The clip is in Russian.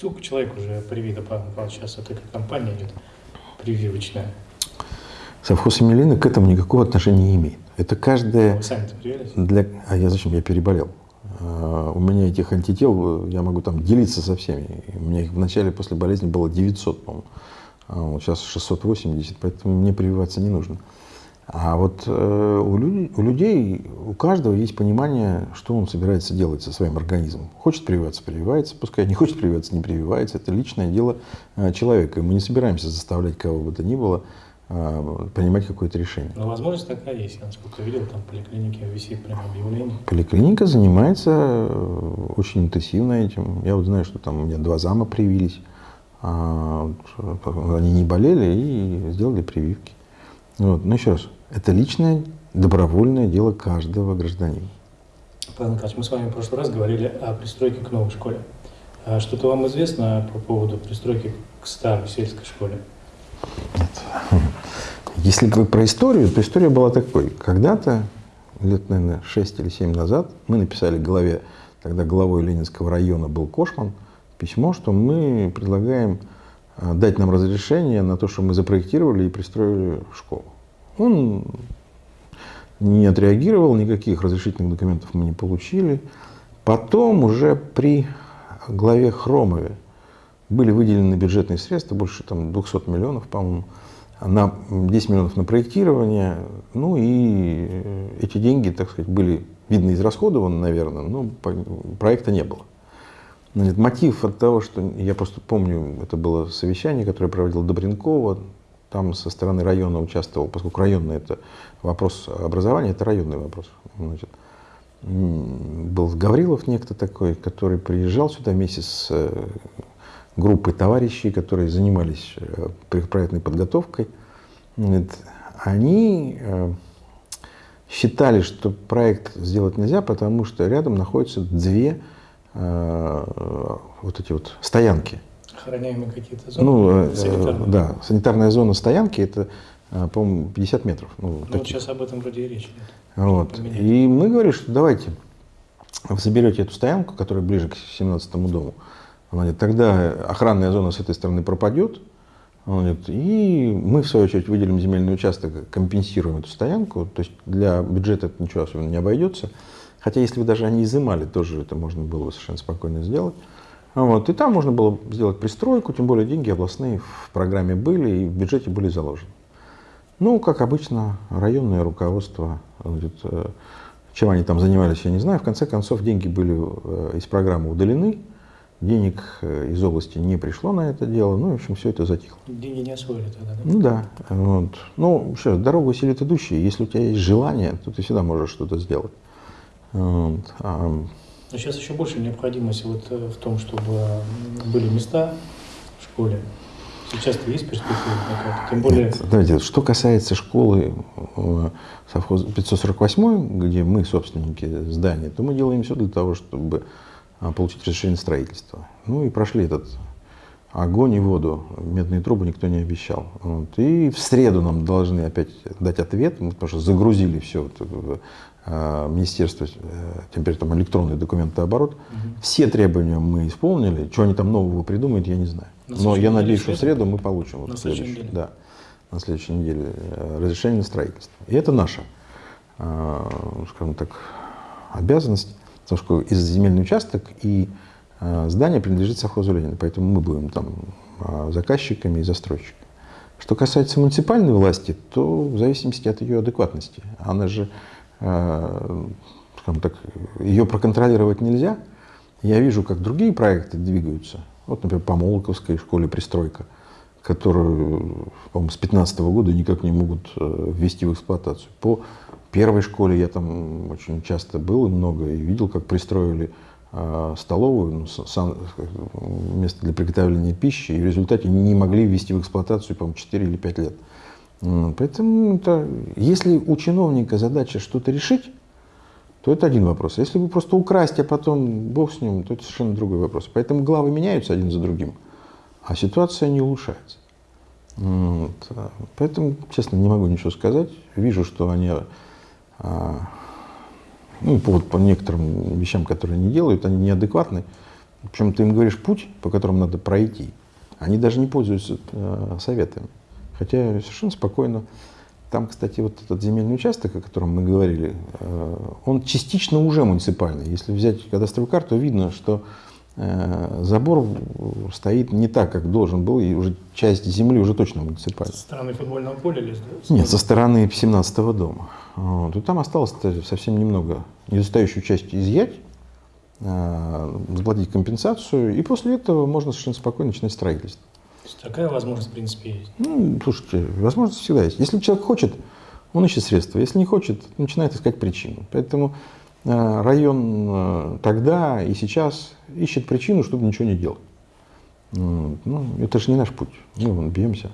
Сколько человек уже привито, сейчас вот эта компания идет прививочная? Совхоз Емелина к этому никакого отношения не имеет. Это каждая... Вы привились? Для... А я зачем? Я переболел. А, У меня этих антител, я могу там делиться со всеми. У меня их в начале после болезни было 900, по-моему. А сейчас 680, поэтому мне прививаться не нужно. А вот э, у, лю- у людей, у каждого есть понимание, что он собирается делать со своим организмом. Хочет прививаться, прививается, пускай не хочет прививаться, не прививается. Это личное дело э, человека. И мы не собираемся заставлять кого бы то ни было э, принимать какое-то решение. Но возможность такая есть. Я насколько видел, там в поликлинике висит прям объявление. Поликлиника занимается очень интенсивно этим. Я вот знаю, что там у меня два зама привились. а, Они не болели и сделали прививки. Вот. Но еще раз, это личное, добровольное дело каждого гражданина. Павел Николаевич, мы с вами в прошлый раз говорили о пристройке к новой школе. А Что-то вам известно по поводу пристройки к старой сельской школе? Если вы про историю, то история была такой. Когда-то, лет, наверное, 6 или 7 назад, мы написали главе, тогда главой Ленинского района был Кошман, письмо, что мы предлагаем а, дать нам разрешение на то, что мы запроектировали и пристроили школу. Он не отреагировал, никаких разрешительных документов мы не получили. Потом уже при главе Хромове были выделены бюджетные средства, больше там 200 миллионов, по-моему, на 10 миллионов на проектирование. Ну и э, эти деньги, так сказать, были, видно, израсходованы, наверное, но проекта не было. Значит, мотив от того, что я просто помню, это было совещание, которое проводил Добренкова, там со стороны района участвовал, поскольку районный это вопрос образования, это районный вопрос. Значит, был Гаврилов некто такой, который приезжал сюда вместе с э, группой товарищей, которые занимались э, проектной подготовкой. Они э, считали, что проект сделать нельзя, потому что рядом находятся две вот эти вот стоянки. Охраняемые какие-то зоны? Ну, э, санитарные? да, санитарная зона стоянки это, э, по-моему, 50 метров. Ну, Ну, вот сейчас об этом вроде и речь идет. Вот. И мы говорили, что давайте вы заберете эту стоянку, которая ближе к 17 дому. Она говорит, тогда охранная зона с этой стороны пропадет. Он говорит, и мы, в свою очередь, выделим земельный участок, компенсируем эту стоянку. То есть для бюджета это ничего особенно не обойдется. Хотя если бы даже они изымали, тоже это можно было бы совершенно спокойно сделать. Вот. И там можно было сделать пристройку, тем более деньги областные в программе были и в бюджете были заложены. Ну, как обычно, районное руководство, значит, э, чем они там занимались, я не знаю. В конце концов, деньги были э, из программы удалены, денег э, из области не пришло на это дело, ну, в общем, все это затихло. Деньги не освоили тогда, да? Ну да, вот. Ну, раз, дорогу усилит идущие. Если у тебя есть желание, то ты всегда можешь что-то сделать. Вот. Но сейчас еще больше необходимость вот э, в том, чтобы были места в школе. Сейчас-то есть перспектива. Тем более, Нет, давайте, что касается школы э, совхоза 548, где мы собственники здания, то мы делаем все для того, чтобы а, получить разрешение на строительство. Ну и прошли этот огонь и воду. Медные трубы никто не обещал. Вот. И в среду нам должны опять дать ответ, мы, потому что загрузили все вот, в э, Министерство, э, теперь там электронный документооборот. Все требования мы исполнили. Что они там нового придумают, я не знаю. На Но я надеюсь, что в среду? мы получим. вот На следующей? Да, на следующей неделе э, разрешение на строительство. И это наша, э, скажем так, обязанность, потому что из земельный участок и э, здание принадлежит совхозу Ленина, поэтому мы будем там э, заказчиками и застройщиками. Что касается муниципальной власти, то в зависимости от ее адекватности. Она же, э, скажем так, ее проконтролировать нельзя. Я вижу, как другие проекты двигаются. Вот, например, по Молоковской школе пристройка, которую, по-моему, с 2015 года никак не могут э, ввести в эксплуатацию. По первой школе я там очень часто был и много, и видел, как пристроили столовую, ну, место для приготовления пищи, и в результате не могли ввести в эксплуатацию, по-моему, 4 или 5 лет. Поэтому это, если у чиновника задача что-то решить, то это один вопрос. Если вы просто украсть, а потом бог с ним, то это совершенно другой вопрос. Поэтому главы меняются один за другим, а ситуация не улучшается. Вот. а, Поэтому, честно, не могу ничего сказать. Вижу, что они, а, ну, по, по некоторым вещам, которые они делают, они неадекватны. Причем ты им говоришь путь, по которому надо пройти. Они даже не пользуются э, советами. Хотя совершенно спокойно. Там, кстати, вот этот земельный участок, о котором мы говорили, э, он частично уже муниципальный. Если взять кадастровую карту, видно, что э, забор стоит не так, как должен был, и уже часть земли уже точно муниципальная. Со стороны футбольного поля или Нет, со стороны 17-го дома. Вот. И там осталось совсем немного. Недостающую часть изъять, э, заплатить компенсацию, и после этого можно совершенно спокойно начинать строительство. То есть такая возможность, в принципе, есть. Ну, слушайте, возможность всегда есть. Если человек хочет, он ищет средства. Если не хочет, начинает искать причину. Поэтому э, район э, тогда и сейчас ищет причину, чтобы ничего не делать. Ну, это же не наш путь. Мы вон бьемся.